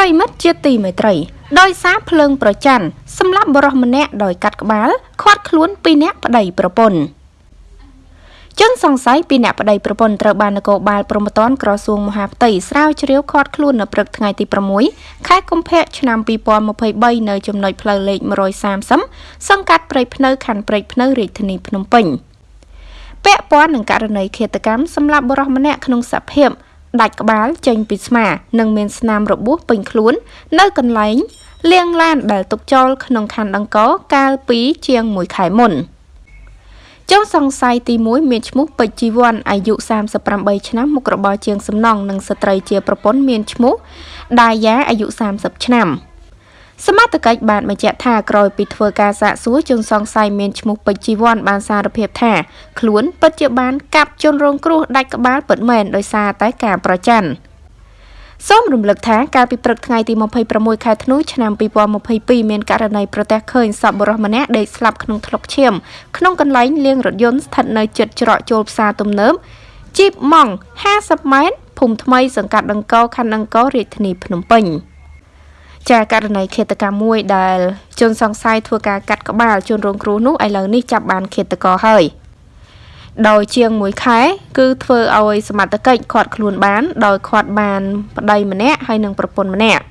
ប្រិមិត្តជាទីមេត្រី ដោយសារភ្លើងប្រច័ណ្ឌសម្រាប់បរិសម្នាក់ដោយកាត់ក្បាលខាត់ខ្លួនពីអ្នកប្តីប្រពន្ធជនសង្ស័យពីអ្នកប្តីប្រពន្ធត្រូវបាននគរបាលព្រហ្មទណ្ឌក្រសួងមហាផ្ទៃស្រាវជ្រាវឃាត់ខ្លួននៅព្រឹកថ្ងៃទី6ខែកុម្ភៈឆ្នាំ2023នៅចំណុចផ្លូវលេខ130សង្កាត់ព្រៃភ្នៅខណ្ឌព្រៃភ្នៅរាជធានីភ្នំពេញពាក់ព័ន្ធនឹងករណីឃាតកម្មសម្រាប់បុរសម្នាក់ក្នុងសភាព ដាច់ក្បាលចេញពីស្មា និងមានស្នាមរបួសពេញខ្លួន នៅកន្លែងលាងឡានដែលទុកចោលក្នុងខណ្ឌអង្គរកាលពីជាង1ខែមុនចុងសង្ស័យទី1មានឈ្មោះពេជ្រជីវ័នអាយុ38ឆ្នាំមុខរបរជាងសំណង់និងស្ត្រីជាប្រពន្ធមានឈ្មោះដាយ៉ាអាយុ30ឆ្នាំ។ សមត្ថកិច្ចបានបញ្ជាក់ថាក្រោយពីធ្វើការសាកសួរជនសង្ស័យមានឈ្មោះពេជ្រជីវ័នបានសារភាពថាខ្លួនពិតជាបានកាប់ជនរងគ្រោះដាច់ក្បាលពិតមែនដោយសារតែការប្រច័ណ្ឌសូមរំលឹកថាកាលពីព្រឹកថ្ងៃទី26ខែធ្នូឆ្នាំ2022មានករណីប្រទះឃើញសពបុរសម្នាក់ដេកស្លាប់ក្នុងថ្លុកឈាមក្នុងកន្លែងលាងរថយន្តស្ថិតនៅជិតច្រកចូលផ្សារទំនើបជីបម៉ង់50ម៉ែត្រភូមិថ្មីសង្កាត់ដង្កោខណ្ឌដង្កោរាជធានីភ្នំពេញ។ ចាករណីឃាតកម្មមួយដែលជនសង្ស័យធ្វើការកាត់ក្បាលជនរងគ្រោះនោះឥឡូវនេះចាប់បានឃាតករហើយដោយជាង1ខែគឺធ្វើឲ្យសមត្ថកិច្ចខាត់ខ្លួនបាន ដោយខាត់បានប្តីម្នាក់ហើយនិងប្រពន្ធម្នាក់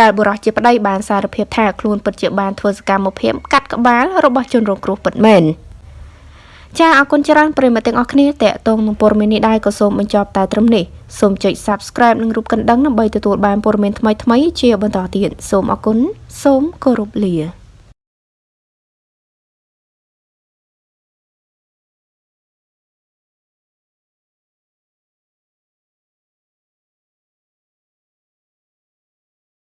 ដែលបុរសជាប្តីបានសារភាពថាខ្លួនពិតជាបានធ្វើសកម្មភាពកាត់ក្បាលរបស់ជនរងគ្រោះពិតមែន។ ចាអរគុណច្រើនប្រិយមិត្តទាំងអស់គ្នាតេតងនឹងព័ត៌មាននេះដែរក៏សូមបញ្ចប់តែត្រឹមនេះសូមចុច Subscribe និងរូបកណ្ដឹងដើម្បីទទួលបានព័ត៌មានថ្មីៗជាបន្តទៀតសូមអរគុណសូមគោរពលា